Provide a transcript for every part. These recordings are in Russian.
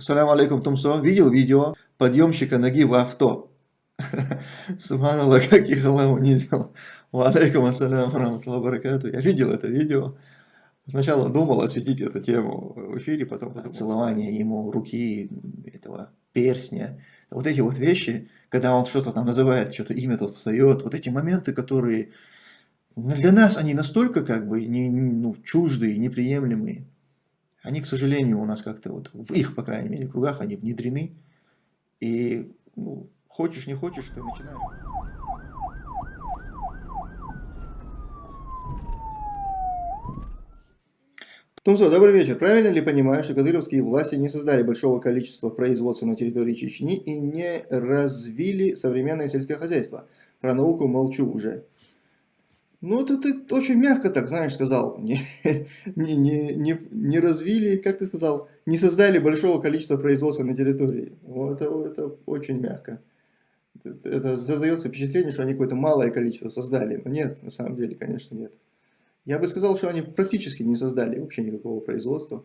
Салям алейкум, Тумсо. Видел видео подъемщика ноги в авто? Субханаллах, как их Аллах унизил. Алейкум ассалям баракату. Я видел это видео. Сначала думал осветить эту тему в эфире, потом это целование ему руки, этого перстня. Вот эти вот вещи, когда он что-то там называет, что-то имя тут встает, вот эти моменты, которые для нас они настолько как бы не, ну, чуждые, неприемлемые. Они, к сожалению, у нас как-то вот в их, по крайней мере, кругах они внедрены. И ну, хочешь, не хочешь, ты начинаешь... Тумсо, добрый вечер. Правильно ли понимаю, что кадыровские власти не создали большого количества производства на территории Чечни и не развили современное сельское хозяйство? Про науку молчу уже. Ну, это ты очень мягко так, знаешь, сказал. Не, не, не, не, не развили, как ты сказал, не создали большого количества производства на территории. Вот это, это очень мягко. Это, создается впечатление, что они какое-то малое количество создали. Но нет, на самом деле, конечно, нет. Я бы сказал, что они практически не создали вообще никакого производства.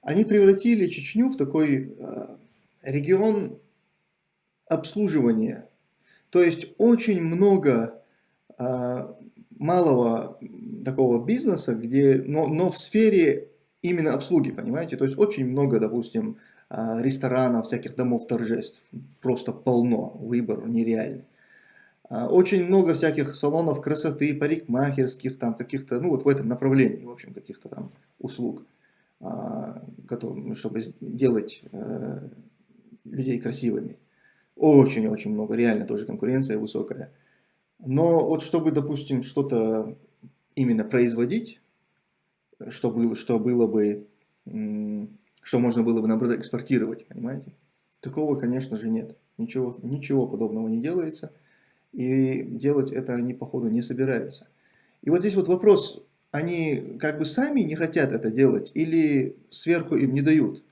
Они превратили Чечню в такой э, регион обслуживания. То есть очень много э, малого такого бизнеса, где, но, но в сфере именно обслуги, понимаете? То есть очень много, допустим, а, ресторанов, всяких домов торжеств, просто полно, выбор нереальный. А, очень много всяких салонов красоты, парикмахерских, там каких-то, ну вот в этом направлении, в общем, каких-то там услуг, а, чтобы делать э, людей красивыми. Очень-очень много, реально тоже конкуренция высокая. Но вот чтобы, допустим, что-то именно производить, что было, что было бы, что можно было бы, наоборот, экспортировать, понимаете? Такого, конечно же, нет. Ничего, ничего подобного не делается. И делать это они, походу, не собираются. И вот здесь вот вопрос, они как бы сами не хотят это делать или сверху им не дают?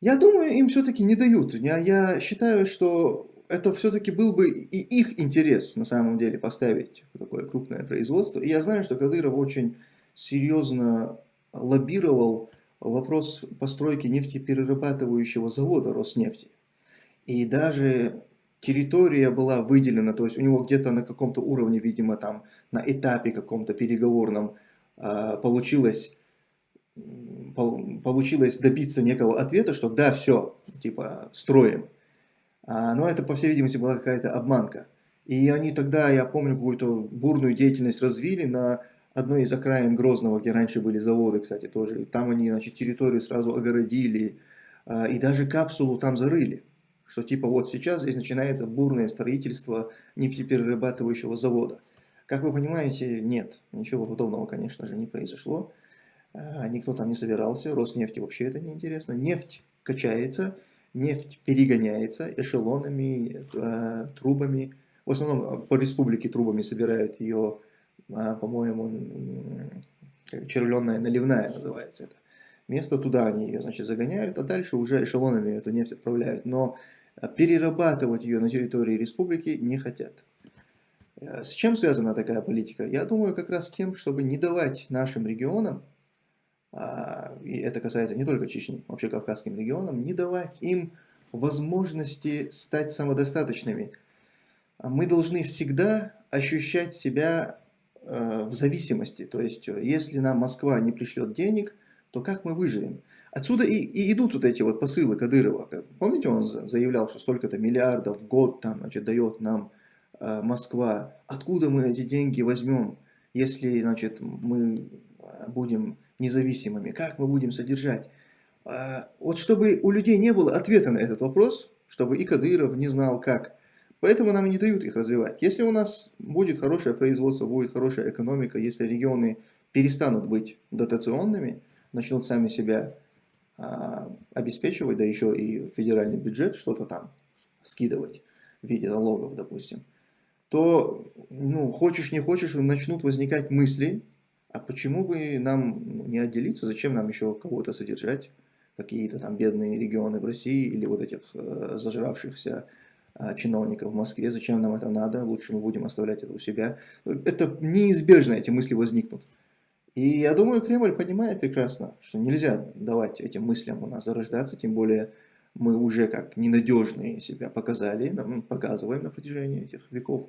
Я думаю, им все-таки не дают. Я, я считаю, что это все-таки был бы и их интерес на самом деле поставить такое крупное производство. И я знаю, что Кадыров очень серьезно лоббировал вопрос постройки нефтеперерабатывающего завода Роснефти. И даже территория была выделена, то есть у него где-то на каком-то уровне, видимо, там на этапе каком-то переговорном а, получилось, получилось добиться некого ответа, что да, все, типа, строим. А, но это, по всей видимости, была какая-то обманка. И они тогда, я помню, какую-то бурную деятельность развили на одной из окраин Грозного, где раньше были заводы, кстати, тоже. Там они, значит, территорию сразу огородили, а, и даже капсулу там зарыли. Что типа вот сейчас здесь начинается бурное строительство нефтеперерабатывающего завода. Как вы понимаете, нет, ничего подобного, конечно же, не произошло. А, никто там не собирался, Роснефти вообще это не интересно. Нефть качается, нефть перегоняется эшелонами, э, трубами. В основном э, по республике трубами собирают ее, э, по-моему, червленная наливная называется это. Место туда они ее, значит, загоняют, а дальше уже эшелонами эту нефть отправляют. Но перерабатывать ее на территории республики не хотят. С чем связана такая политика? Я думаю, как раз с тем, чтобы не давать нашим регионам а, и это касается не только Чечни, вообще Кавказским регионам, не давать им возможности стать самодостаточными. А мы должны всегда ощущать себя э, в зависимости. То есть, если нам Москва не пришлет денег, то как мы выживем? Отсюда и, и идут вот эти вот посылы Кадырова. Помните, он заявлял, что столько-то миллиардов в год там, значит, дает нам э, Москва. Откуда мы эти деньги возьмем, если значит, мы будем независимыми, как мы будем содержать. А, вот чтобы у людей не было ответа на этот вопрос, чтобы и Кадыров не знал как, поэтому нам и не дают их развивать. Если у нас будет хорошее производство, будет хорошая экономика, если регионы перестанут быть дотационными, начнут сами себя а, обеспечивать, да еще и федеральный бюджет что-то там скидывать в виде налогов, допустим, то, ну, хочешь не хочешь, начнут возникать мысли, а почему бы нам не отделиться, зачем нам еще кого-то содержать, какие-то там бедные регионы в России или вот этих э, зажравшихся э, чиновников в Москве, зачем нам это надо, лучше мы будем оставлять это у себя. Это неизбежно, эти мысли возникнут. И я думаю, Кремль понимает прекрасно, что нельзя давать этим мыслям у нас зарождаться, тем более мы уже как ненадежные себя показали, показываем на протяжении этих веков,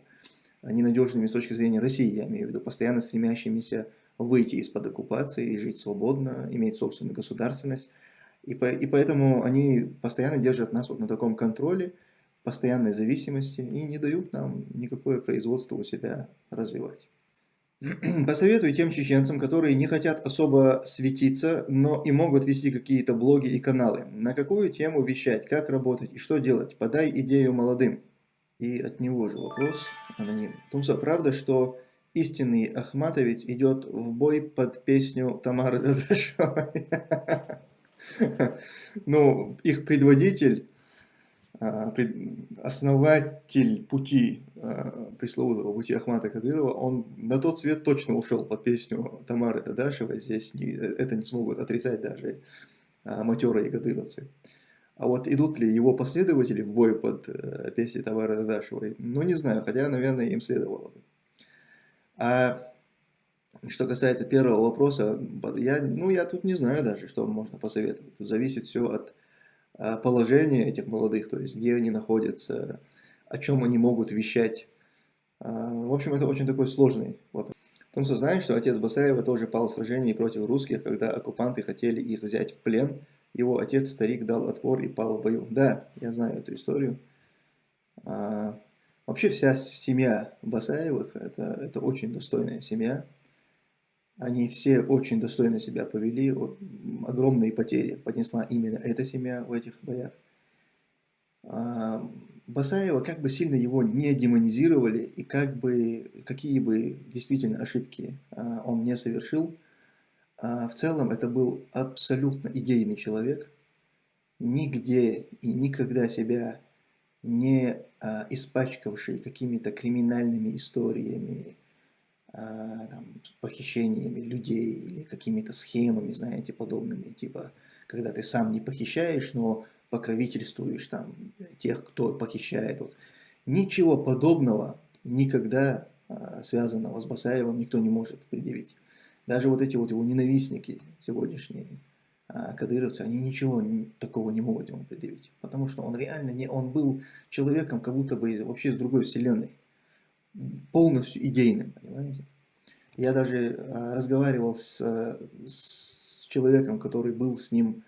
ненадежными с точки зрения России, я имею в виду, постоянно стремящимися выйти из-под оккупации и жить свободно, иметь собственную государственность. И, по, и поэтому они постоянно держат нас вот на таком контроле, постоянной зависимости и не дают нам никакое производство у себя развивать. Посоветую тем чеченцам, которые не хотят особо светиться, но и могут вести какие-то блоги и каналы. На какую тему вещать, как работать и что делать? Подай идею молодым. И от него же вопрос аноним. Тумса, правда, что истинный Ахматовец идет в бой под песню Тамары Дадашевой? Ну, их предводитель а, основатель пути, а, пресловутого пути Ахмата Кадырова, он на тот свет точно ушел под песню Тамары Дадашевой, здесь не, это не смогут отрицать даже а, матерые кадыровцы. А вот идут ли его последователи в бой под э, песней Тамары Дадашевой, ну не знаю, хотя, наверное, им следовало бы. А что касается первого вопроса, я, ну, я тут не знаю даже, что можно посоветовать. Тут зависит все от а, положение этих молодых, то есть где они находятся, о чем они могут вещать. А, в общем, это очень такой сложный вопрос. Томсо знает, что отец Басаева тоже пал в сражении против русских, когда оккупанты хотели их взять в плен. Его отец, старик, дал отпор и пал в бою. Да, я знаю эту историю. А, вообще вся семья Басаевых, это, это очень достойная семья. Они все очень достойно себя повели, огромные потери поднесла именно эта семья в этих боях. А, Басаева как бы сильно его не демонизировали и как бы, какие бы действительно ошибки а, он не совершил, а, в целом это был абсолютно идейный человек, нигде и никогда себя не испачкавший какими-то криминальными историями, а, там, похищениями людей или какими-то схемами, знаете, подобными, типа, когда ты сам не похищаешь, но покровительствуешь там тех, кто похищает. Вот. Ничего подобного никогда а, связанного с Басаевым никто не может предъявить. Даже вот эти вот его ненавистники сегодняшние, а, кадыровцы, они ничего такого не могут ему предъявить. Потому что он реально не, он был человеком как будто бы вообще с другой вселенной полностью идейным, понимаете? Я даже а, разговаривал с, с человеком, который был с ним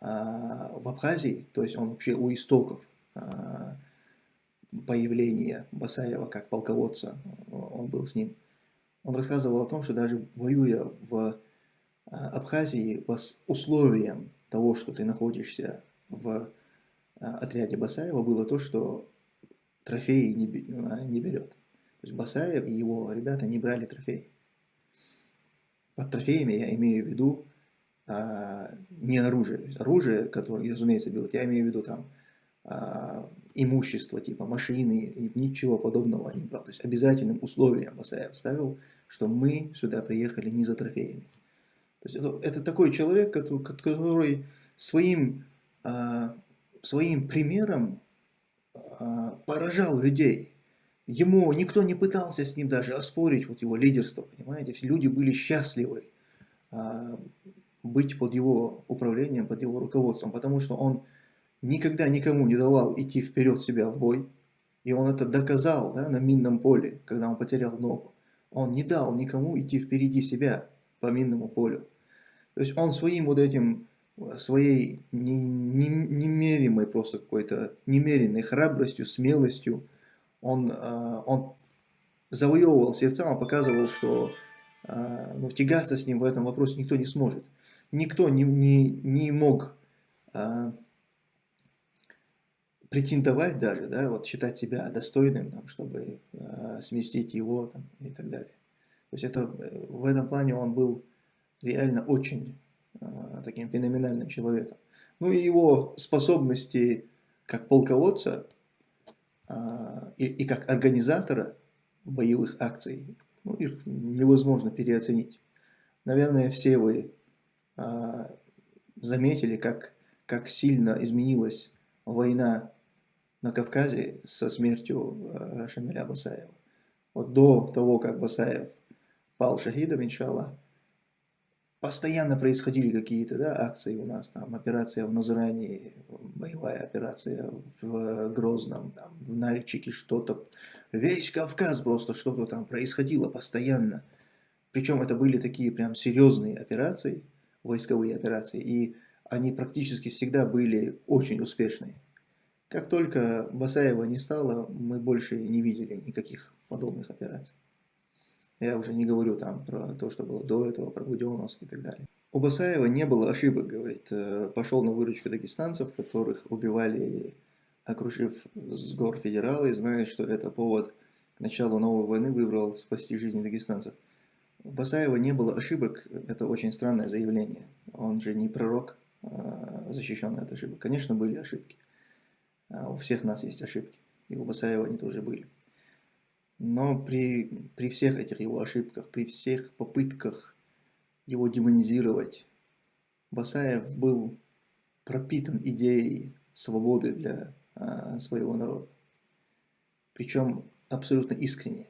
а, в Абхазии, то есть он вообще у истоков появления Басаева как полководца, он был с ним. Он рассказывал о том, что даже воюя в Абхазии по условиям того, что ты находишься в отряде Басаева, было то, что трофеи не, не берет. То есть Басаев и его ребята не брали трофеи. Под трофеями я имею в виду а, не оружие. Оружие, которое, разумеется, берут, я имею в виду там а, имущество, типа машины, и ничего подобного не брал. То есть обязательным условием Басаев ставил, что мы сюда приехали не за трофеями. То есть это, это такой человек, который, который своим, а, своим примером а, поражал людей. Ему никто не пытался с ним даже оспорить вот его лидерство, понимаете? Все люди были счастливы а, быть под его управлением, под его руководством, потому что он никогда никому не давал идти вперед себя в бой. И он это доказал да, на минном поле, когда он потерял ногу. Он не дал никому идти впереди себя по минному полю. То есть он своим вот этим, своей немеримой просто какой-то, немеренной храбростью, смелостью, он, э, он завоевывал сердца, он показывал, что э, ну, тягаться с ним в этом вопросе никто не сможет. Никто не, не, не мог э, претендовать даже, да, вот считать себя достойным, там, чтобы сместить его там, и так далее. То есть это, в этом плане он был реально очень таким феноменальным человеком. Ну и его способности как полководца а, и, и как организатора боевых акций, ну, их невозможно переоценить. Наверное, все вы а, заметили, как, как сильно изменилась война на Кавказе со смертью а, Шамиля Басаева. Вот до того, как Басаев пал шахидом, иншаллах, постоянно происходили какие-то да, акции у нас, там, операция в Назране, боевая операция в Грозном, там, в Нальчике что-то, весь Кавказ просто что-то там происходило постоянно. Причем это были такие прям серьезные операции, войсковые операции, и они практически всегда были очень успешные. Как только Басаева не стало, мы больше не видели никаких подобных операций. Я уже не говорю там про то, что было до этого, про Буденовск и так далее. У Басаева не было ошибок, говорит. Э, пошел на выручку дагестанцев, которых убивали, окружив с гор федералы, зная, что это повод к началу новой войны, выбрал спасти жизни дагестанцев. У Басаева не было ошибок, это очень странное заявление. Он же не пророк, э, защищенный от ошибок. Конечно, были ошибки. А у всех нас есть ошибки, и у Басаева они тоже были. Но при, при всех этих его ошибках, при всех попытках его демонизировать, Басаев был пропитан идеей свободы для а, своего народа. Причем абсолютно искренне.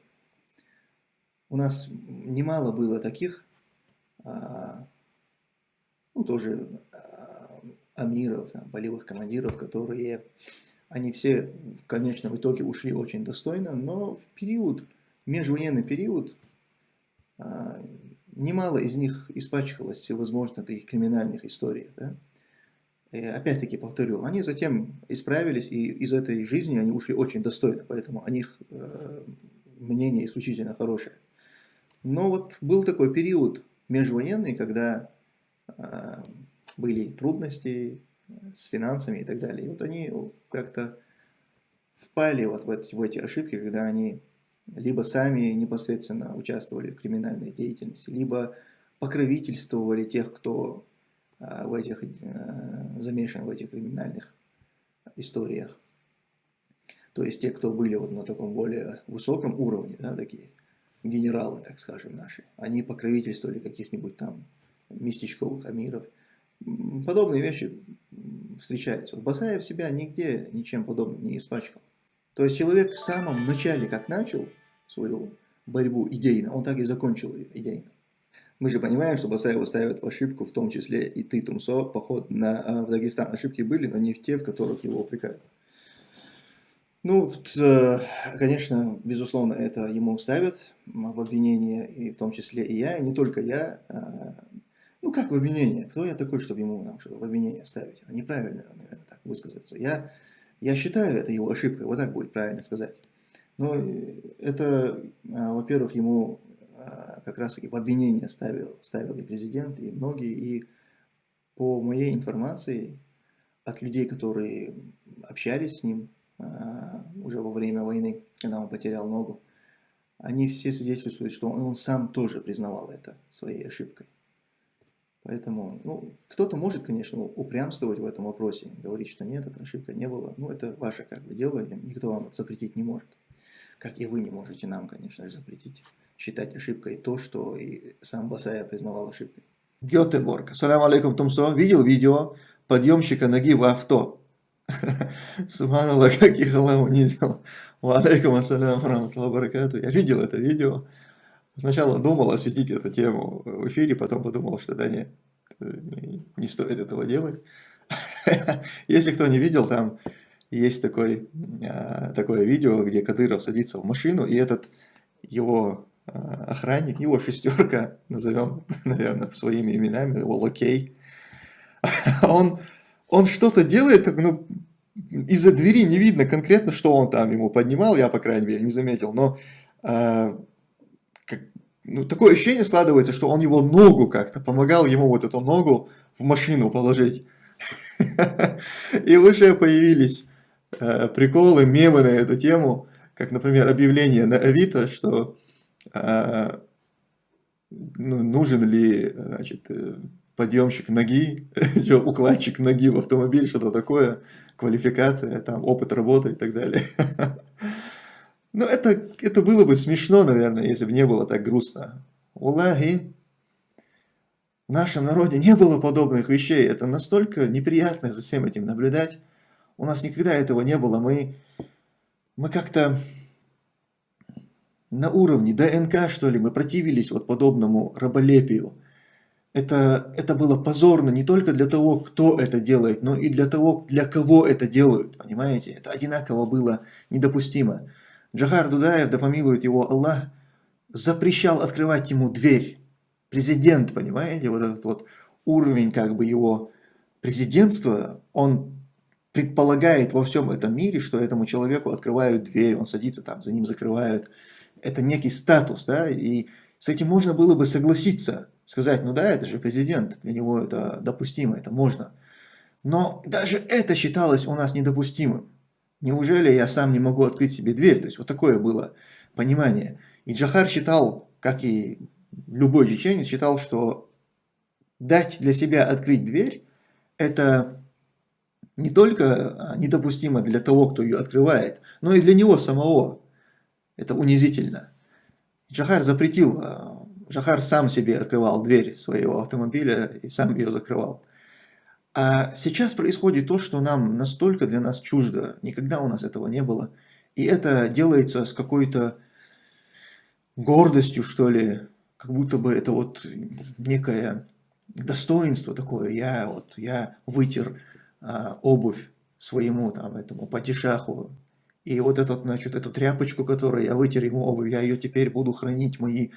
У нас немало было таких, а, ну тоже а, амиров, там, полевых командиров, которые они все в конечном итоге ушли очень достойно, но в период, межвоенный период, а, немало из них испачкалось всевозможных таких криминальных историй. Да? опять-таки повторю, они затем исправились, и из этой жизни они ушли очень достойно, поэтому о них э, мнение исключительно хорошее. Но вот был такой период межвоенный, когда э, были трудности, с финансами и так далее. И вот они как-то впали вот в эти, в эти ошибки, когда они либо сами непосредственно участвовали в криминальной деятельности, либо покровительствовали тех, кто а, в этих, а, замешан в этих криминальных историях. То есть те, кто были вот на таком более высоком уровне, да, такие генералы, так скажем, наши, они покровительствовали каких-нибудь там местечковых амиров. Подобные вещи встречались. Вот Басаев себя нигде ничем подобным не испачкал. То есть человек в самом начале, как начал свою борьбу идейно, он так и закончил ее идейно. Мы же понимаем, что Басаева ставят в ошибку, в том числе и ты, Тумсо, поход на, а, в Дагестан. Ошибки были, но не в те, в которых его упрекают. Ну, э, конечно, безусловно, это ему ставят в обвинение, и в том числе и я, и не только я. Ну, как в обвинение? Кто я такой, чтобы ему нам что-то в обвинение ставить? Неправильно, наверное, так высказаться. Я, я считаю это его ошибкой, вот так будет правильно сказать. Но это, а, во-первых, ему а, как раз-таки в обвинение ставил, ставил и президент, и многие. И по моей информации от людей, которые общались с ним а, уже во время войны, когда он потерял ногу, они все свидетельствуют, что он сам тоже признавал это своей ошибкой. Поэтому, ну, кто-то может, конечно, упрямствовать в этом вопросе, говорить, что нет, эта ошибка не было. Ну, это ваше как бы дело, никто вам запретить не может. Как и вы не можете нам, конечно же, запретить считать ошибкой то, что и сам Басая признавал ошибкой. Гетеборг. Салям алейкум, Тумсо. Видел видео подъемщика ноги в авто? Субханаллах, как их Аллах унизил. Ва алейкум ассалям. Я видел это видео. Сначала думал осветить эту тему в эфире, потом подумал, что да нет, не, стоит этого делать. Если кто не видел, там есть такой, а, такое видео, где Кадыров садится в машину, и этот его а, охранник, его шестерка, назовем, наверное, своими именами, его лакей, он, он что-то делает, ну, из-за двери не видно конкретно, что он там ему поднимал, я, по крайней мере, не заметил, но а, ну, такое ощущение складывается, что он его ногу как-то, помогал ему вот эту ногу в машину положить. И уже появились э, приколы, мемы на эту тему, как, например, объявление на Авито, что э, ну, нужен ли значит, э, подъемщик ноги, укладчик ноги в автомобиль, что-то такое, квалификация, там, опыт работы и так далее. Ну, это, это было бы смешно, наверное, если бы не было так грустно. Улахи, в нашем народе не было подобных вещей. Это настолько неприятно за всем этим наблюдать. У нас никогда этого не было. Мы, мы как-то на уровне ДНК, что ли, мы противились вот подобному раболепию. это, это было позорно не только для того, кто это делает, но и для того, для кого это делают, понимаете? Это одинаково было недопустимо. Джахар Дудаев, да помилует его Аллах, запрещал открывать ему дверь. Президент, понимаете, вот этот вот уровень как бы его президентства, он предполагает во всем этом мире, что этому человеку открывают дверь, он садится там, за ним закрывают. Это некий статус, да, и с этим можно было бы согласиться, сказать, ну да, это же президент, для него это допустимо, это можно. Но даже это считалось у нас недопустимым. Неужели я сам не могу открыть себе дверь? То есть вот такое было понимание. И Джахар считал, как и любой чеченец, считал, что дать для себя открыть дверь, это не только недопустимо для того, кто ее открывает, но и для него самого. Это унизительно. Джахар запретил, Джахар сам себе открывал дверь своего автомобиля и сам ее закрывал. А сейчас происходит то, что нам настолько для нас чуждо, никогда у нас этого не было. И это делается с какой-то гордостью, что ли, как будто бы это вот некое достоинство такое. Я вот, я вытер а, обувь своему там этому падишаху, и вот этот, значит, эту тряпочку, которую я вытер ему обувь, я ее теперь буду хранить, мои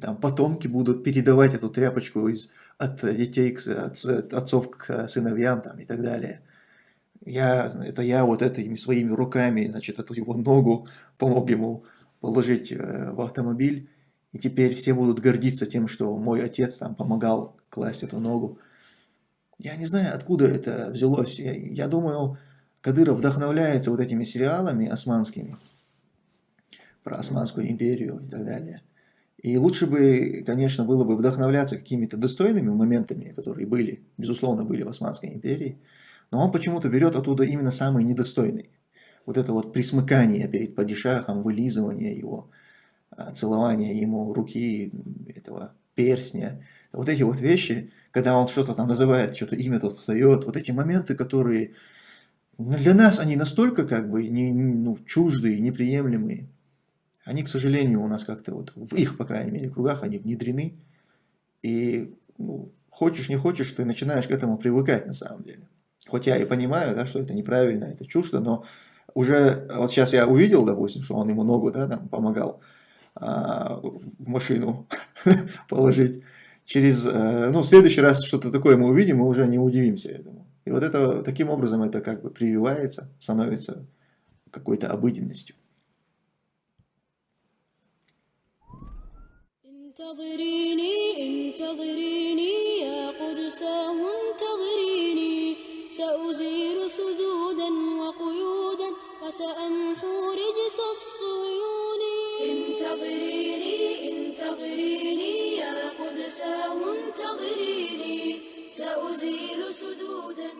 там, потомки будут передавать эту тряпочку из, от детей к от, от отцов к сыновьям там, и так далее. Я, это я вот этими своими руками, значит, эту его ногу помог ему положить э, в автомобиль, и теперь все будут гордиться тем, что мой отец там помогал класть эту ногу. Я не знаю, откуда это взялось. Я, я думаю, Кадыров вдохновляется вот этими сериалами османскими, про Османскую империю и так далее. И лучше бы, конечно, было бы вдохновляться какими-то достойными моментами, которые были, безусловно, были в Османской империи, но он почему-то берет оттуда именно самые недостойные. Вот это вот присмыкание перед падишахом, вылизывание его, а, целование ему руки, этого перстня. Вот эти вот вещи, когда он что-то там называет, что-то имя тут встает, вот эти моменты, которые для нас они настолько как бы не, ну, чуждые, неприемлемые, они, к сожалению, у нас как-то вот в их, по крайней мере, кругах они внедрены. И ну, хочешь, не хочешь, ты начинаешь к этому привыкать на самом деле. Хоть я и понимаю, да, что это неправильно, это чуждо, но уже вот сейчас я увидел, допустим, что он ему ногу да, там, помогал а, в машину положить. Через, э, ну, в следующий раз что-то такое мы увидим, мы уже не удивимся этому. И вот это таким образом это как бы прививается, становится какой-то обыденностью. انتظريني انتظريني يا قدس انتظريني. سأزيل سدودا وقيودا وسأمحو رجس الصيون انتظريني انتظريني يا قدس انتظريني. سأزيل سدودا